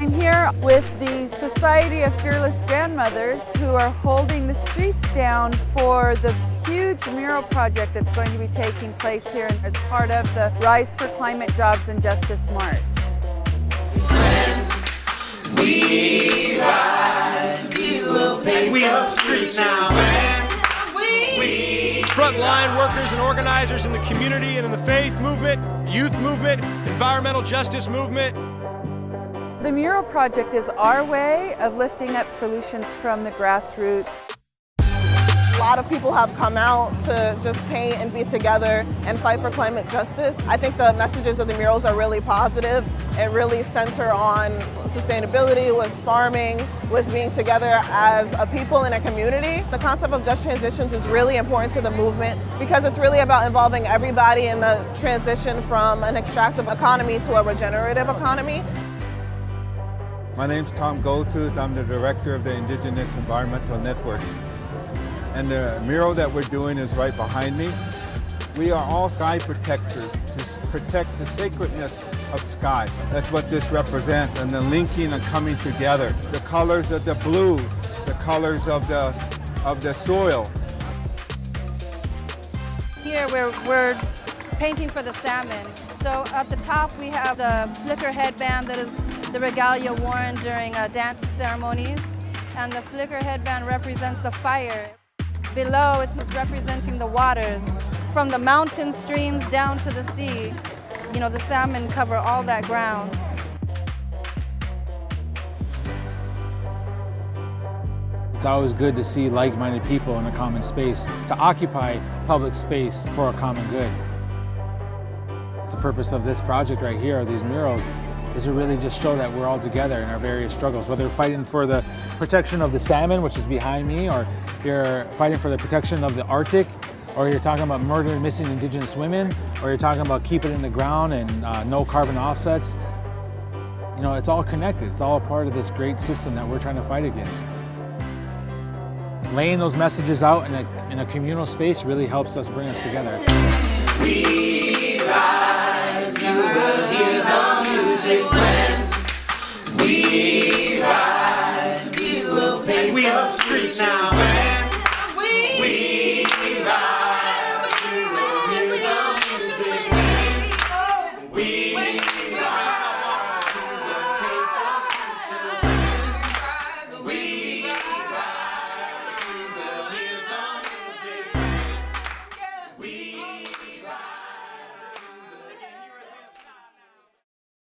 I'm here with the Society of Fearless Grandmothers who are holding the streets down for the huge mural project that's going to be taking place here as part of the Rise for Climate Jobs and Justice March. We rise, we will pay the street now. Frontline workers and organizers in the community and in the faith movement, youth movement, environmental justice movement, the Mural Project is our way of lifting up solutions from the grassroots. A lot of people have come out to just paint and be together and fight for climate justice. I think the messages of the murals are really positive and really center on sustainability, with farming, with being together as a people in a community. The concept of just transitions is really important to the movement because it's really about involving everybody in the transition from an extractive economy to a regenerative economy. My name is Tom Goldtooth. I'm the director of the Indigenous Environmental Network. And the mural that we're doing is right behind me. We are all sky protectors to protect the sacredness of sky. That's what this represents and the linking and coming together. The colors of the blue, the colors of the, of the soil. Here we're, we're painting for the salmon. So at the top we have the flicker headband that is the regalia worn during uh, dance ceremonies. And the flicker headband represents the fire. Below it's representing the waters. From the mountain streams down to the sea, you know, the salmon cover all that ground. It's always good to see like-minded people in a common space, to occupy public space for a common good. It's the purpose of this project right here, these murals, is to really just show that we're all together in our various struggles, whether you're fighting for the protection of the salmon, which is behind me, or you're fighting for the protection of the Arctic, or you're talking about murdering missing indigenous women, or you're talking about keeping it in the ground and uh, no carbon offsets. You know, it's all connected. It's all part of this great system that we're trying to fight against. Laying those messages out in a, in a communal space really helps us bring us together. We now.